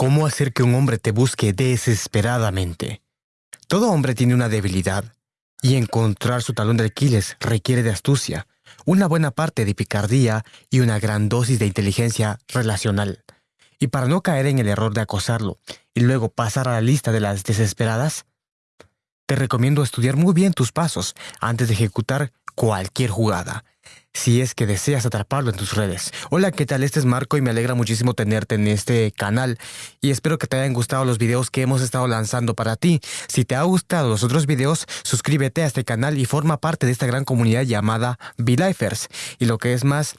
¿Cómo hacer que un hombre te busque desesperadamente? Todo hombre tiene una debilidad, y encontrar su talón de Aquiles requiere de astucia, una buena parte de picardía y una gran dosis de inteligencia relacional. Y para no caer en el error de acosarlo y luego pasar a la lista de las desesperadas, te recomiendo estudiar muy bien tus pasos antes de ejecutar cualquier jugada si es que deseas atraparlo en tus redes. Hola, ¿qué tal? Este es Marco y me alegra muchísimo tenerte en este canal y espero que te hayan gustado los videos que hemos estado lanzando para ti. Si te ha gustado los otros videos, suscríbete a este canal y forma parte de esta gran comunidad llamada V-Lifers. Y lo que es más,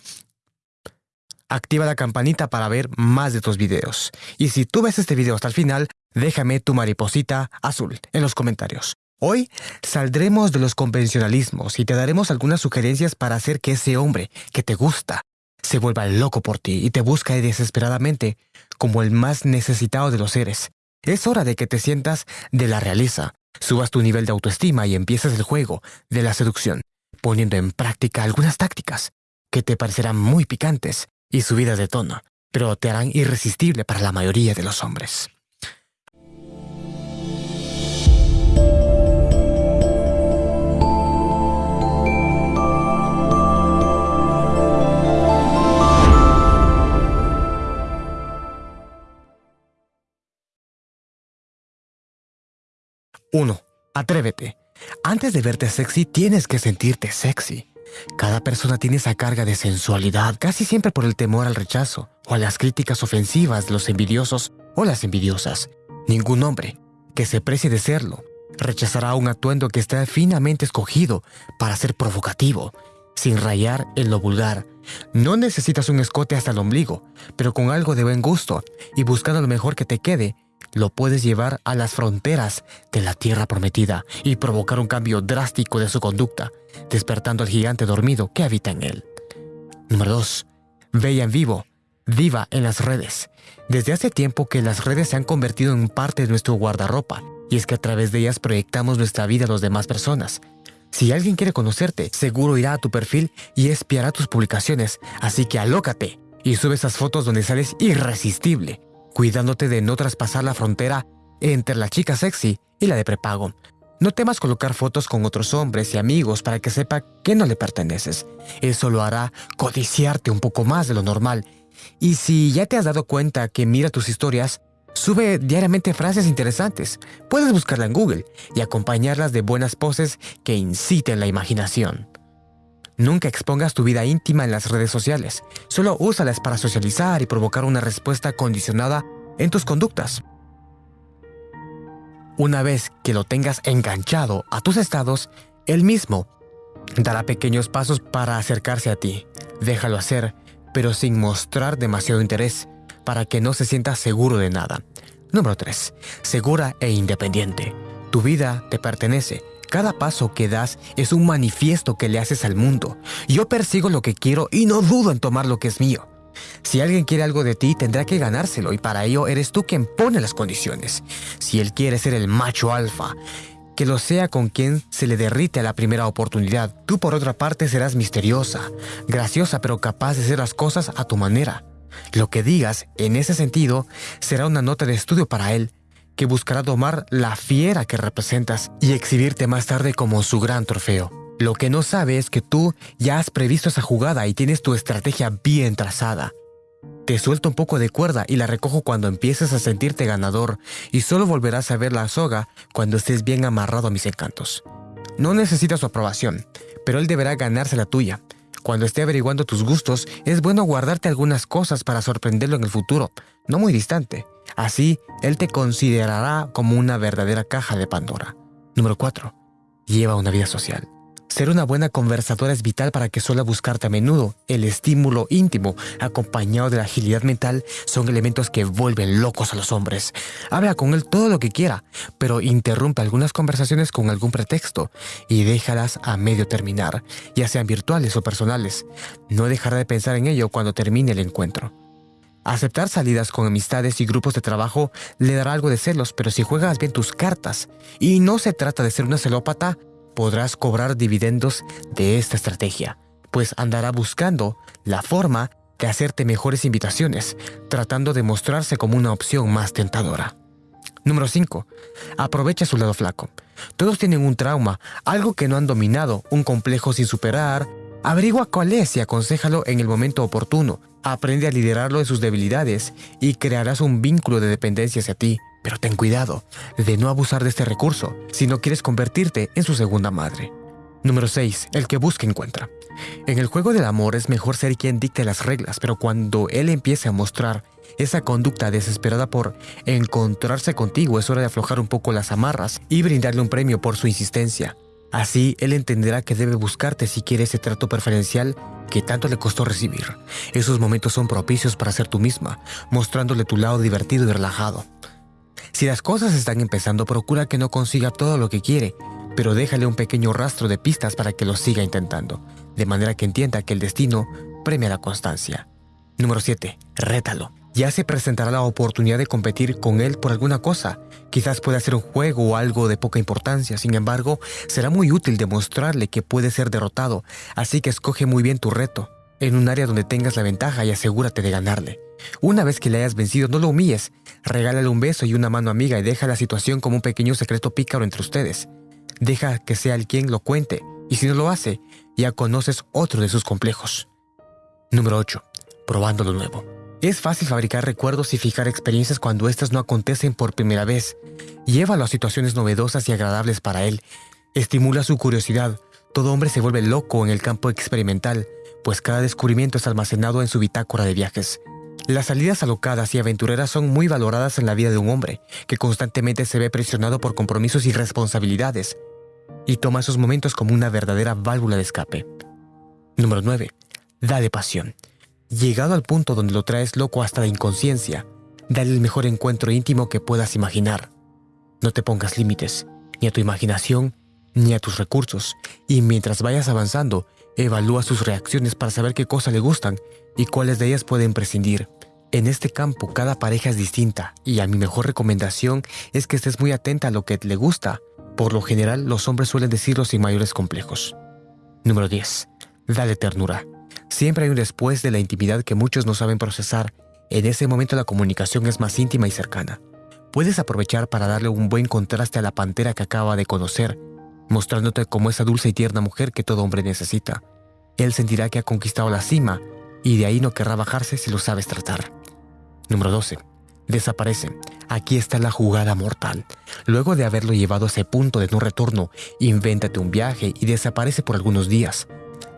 activa la campanita para ver más de tus videos. Y si tú ves este video hasta el final, déjame tu mariposita azul en los comentarios. Hoy saldremos de los convencionalismos y te daremos algunas sugerencias para hacer que ese hombre que te gusta se vuelva loco por ti y te busca desesperadamente como el más necesitado de los seres. Es hora de que te sientas de la realeza, subas tu nivel de autoestima y empieces el juego de la seducción, poniendo en práctica algunas tácticas que te parecerán muy picantes y subidas de tono, pero te harán irresistible para la mayoría de los hombres. 1. Atrévete. Antes de verte sexy, tienes que sentirte sexy. Cada persona tiene esa carga de sensualidad, casi siempre por el temor al rechazo o a las críticas ofensivas de los envidiosos o las envidiosas. Ningún hombre que se precie de serlo rechazará un atuendo que está finamente escogido para ser provocativo, sin rayar en lo vulgar. No necesitas un escote hasta el ombligo, pero con algo de buen gusto y buscando lo mejor que te quede lo puedes llevar a las fronteras de la tierra prometida y provocar un cambio drástico de su conducta, despertando al gigante dormido que habita en él. Número 2. Veía en vivo, viva en las redes. Desde hace tiempo que las redes se han convertido en parte de nuestro guardarropa, y es que a través de ellas proyectamos nuestra vida a las demás personas. Si alguien quiere conocerte, seguro irá a tu perfil y espiará tus publicaciones, así que alócate y sube esas fotos donde sales irresistible, cuidándote de no traspasar la frontera entre la chica sexy y la de prepago. No temas colocar fotos con otros hombres y amigos para que sepa que no le perteneces. Eso lo hará codiciarte un poco más de lo normal. Y si ya te has dado cuenta que mira tus historias, sube diariamente frases interesantes. Puedes buscarla en Google y acompañarlas de buenas poses que inciten la imaginación. Nunca expongas tu vida íntima en las redes sociales. Solo úsalas para socializar y provocar una respuesta condicionada en tus conductas. Una vez que lo tengas enganchado a tus estados, él mismo dará pequeños pasos para acercarse a ti. Déjalo hacer, pero sin mostrar demasiado interés, para que no se sienta seguro de nada. Número 3. Segura e independiente. Tu vida te pertenece cada paso que das es un manifiesto que le haces al mundo. Yo persigo lo que quiero y no dudo en tomar lo que es mío. Si alguien quiere algo de ti, tendrá que ganárselo y para ello eres tú quien pone las condiciones. Si él quiere ser el macho alfa, que lo sea con quien se le derrite a la primera oportunidad. Tú por otra parte serás misteriosa, graciosa pero capaz de hacer las cosas a tu manera. Lo que digas, en ese sentido, será una nota de estudio para él que buscará domar la fiera que representas y exhibirte más tarde como su gran trofeo. Lo que no sabe es que tú ya has previsto esa jugada y tienes tu estrategia bien trazada. Te suelto un poco de cuerda y la recojo cuando empieces a sentirte ganador y solo volverás a ver la soga cuando estés bien amarrado a mis encantos. No necesitas su aprobación, pero él deberá ganarse la tuya. Cuando esté averiguando tus gustos, es bueno guardarte algunas cosas para sorprenderlo en el futuro, no muy distante. Así, él te considerará como una verdadera caja de Pandora. Número 4. Lleva una vida social. Ser una buena conversadora es vital para que suela buscarte a menudo. El estímulo íntimo, acompañado de la agilidad mental, son elementos que vuelven locos a los hombres. Habla con él todo lo que quiera, pero interrumpe algunas conversaciones con algún pretexto y déjalas a medio terminar, ya sean virtuales o personales. No dejará de pensar en ello cuando termine el encuentro. Aceptar salidas con amistades y grupos de trabajo le dará algo de celos, pero si juegas bien tus cartas y no se trata de ser una celópata, podrás cobrar dividendos de esta estrategia, pues andará buscando la forma de hacerte mejores invitaciones, tratando de mostrarse como una opción más tentadora. Número 5. Aprovecha su lado flaco. Todos tienen un trauma, algo que no han dominado, un complejo sin superar. Averigua cuál es y aconsejalo en el momento oportuno. Aprende a liderarlo de sus debilidades y crearás un vínculo de dependencia hacia ti. Pero ten cuidado de no abusar de este recurso si no quieres convertirte en su segunda madre. Número 6. El que busca encuentra. En el juego del amor es mejor ser quien dicte las reglas, pero cuando él empiece a mostrar esa conducta desesperada por encontrarse contigo, es hora de aflojar un poco las amarras y brindarle un premio por su insistencia. Así, él entenderá que debe buscarte si quiere ese trato preferencial que tanto le costó recibir. Esos momentos son propicios para ser tú misma, mostrándole tu lado divertido y relajado. Si las cosas están empezando, procura que no consiga todo lo que quiere, pero déjale un pequeño rastro de pistas para que lo siga intentando, de manera que entienda que el destino premia la constancia. Número 7. Rétalo. Ya se presentará la oportunidad de competir con él por alguna cosa. Quizás pueda ser un juego o algo de poca importancia, sin embargo, será muy útil demostrarle que puede ser derrotado, así que escoge muy bien tu reto, en un área donde tengas la ventaja y asegúrate de ganarle. Una vez que le hayas vencido, no lo humilles, regálale un beso y una mano amiga y deja la situación como un pequeño secreto pícaro entre ustedes. Deja que sea el quien lo cuente, y si no lo hace, ya conoces otro de sus complejos. Número 8. Probando lo nuevo. Es fácil fabricar recuerdos y fijar experiencias cuando éstas no acontecen por primera vez. Llévalo a situaciones novedosas y agradables para él. Estimula su curiosidad. Todo hombre se vuelve loco en el campo experimental, pues cada descubrimiento es almacenado en su bitácora de viajes. Las salidas alocadas y aventureras son muy valoradas en la vida de un hombre, que constantemente se ve presionado por compromisos y responsabilidades, y toma esos momentos como una verdadera válvula de escape. Número 9. Dale pasión. Llegado al punto donde lo traes loco hasta la inconsciencia, dale el mejor encuentro íntimo que puedas imaginar. No te pongas límites, ni a tu imaginación, ni a tus recursos, y mientras vayas avanzando, evalúa sus reacciones para saber qué cosas le gustan y cuáles de ellas pueden prescindir. En este campo cada pareja es distinta y a mi mejor recomendación es que estés muy atenta a lo que le gusta. Por lo general los hombres suelen decirlo sin mayores complejos. Número 10. Dale ternura. Siempre hay un después de la intimidad que muchos no saben procesar. En ese momento la comunicación es más íntima y cercana. Puedes aprovechar para darle un buen contraste a la pantera que acaba de conocer, mostrándote como esa dulce y tierna mujer que todo hombre necesita. Él sentirá que ha conquistado la cima y de ahí no querrá bajarse si lo sabes tratar. Número 12. Desaparece. Aquí está la jugada mortal. Luego de haberlo llevado a ese punto de no retorno, invéntate un viaje y desaparece por algunos días.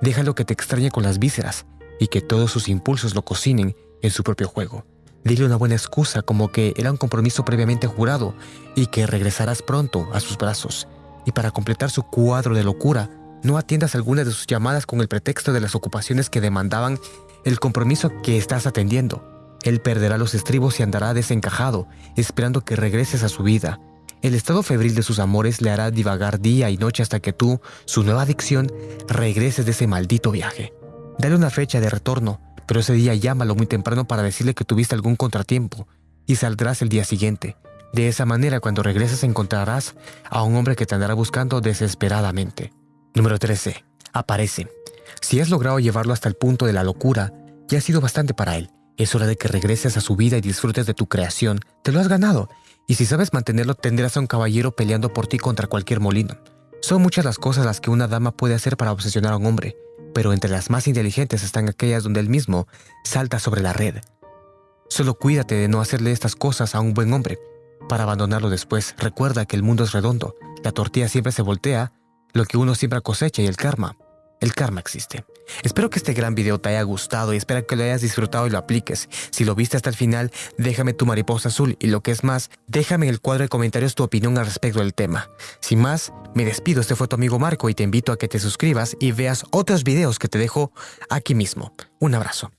Déjalo que te extrañe con las vísceras y que todos sus impulsos lo cocinen en su propio juego. Dile una buena excusa como que era un compromiso previamente jurado y que regresarás pronto a sus brazos. Y para completar su cuadro de locura, no atiendas alguna de sus llamadas con el pretexto de las ocupaciones que demandaban el compromiso que estás atendiendo. Él perderá los estribos y andará desencajado, esperando que regreses a su vida. El estado febril de sus amores le hará divagar día y noche hasta que tú, su nueva adicción, regreses de ese maldito viaje. Dale una fecha de retorno, pero ese día llámalo muy temprano para decirle que tuviste algún contratiempo y saldrás el día siguiente. De esa manera, cuando regreses encontrarás a un hombre que te andará buscando desesperadamente. Número 13. Aparece. Si has logrado llevarlo hasta el punto de la locura, ya ha sido bastante para él. Es hora de que regreses a su vida y disfrutes de tu creación. Te lo has ganado. Y si sabes mantenerlo, tendrás a un caballero peleando por ti contra cualquier molino. Son muchas las cosas las que una dama puede hacer para obsesionar a un hombre, pero entre las más inteligentes están aquellas donde él mismo salta sobre la red. Solo cuídate de no hacerle estas cosas a un buen hombre. Para abandonarlo después, recuerda que el mundo es redondo, la tortilla siempre se voltea, lo que uno siempre cosecha y el karma el karma existe. Espero que este gran video te haya gustado y espero que lo hayas disfrutado y lo apliques. Si lo viste hasta el final, déjame tu mariposa azul y lo que es más, déjame en el cuadro de comentarios tu opinión al respecto del tema. Sin más, me despido, este fue tu amigo Marco y te invito a que te suscribas y veas otros videos que te dejo aquí mismo. Un abrazo.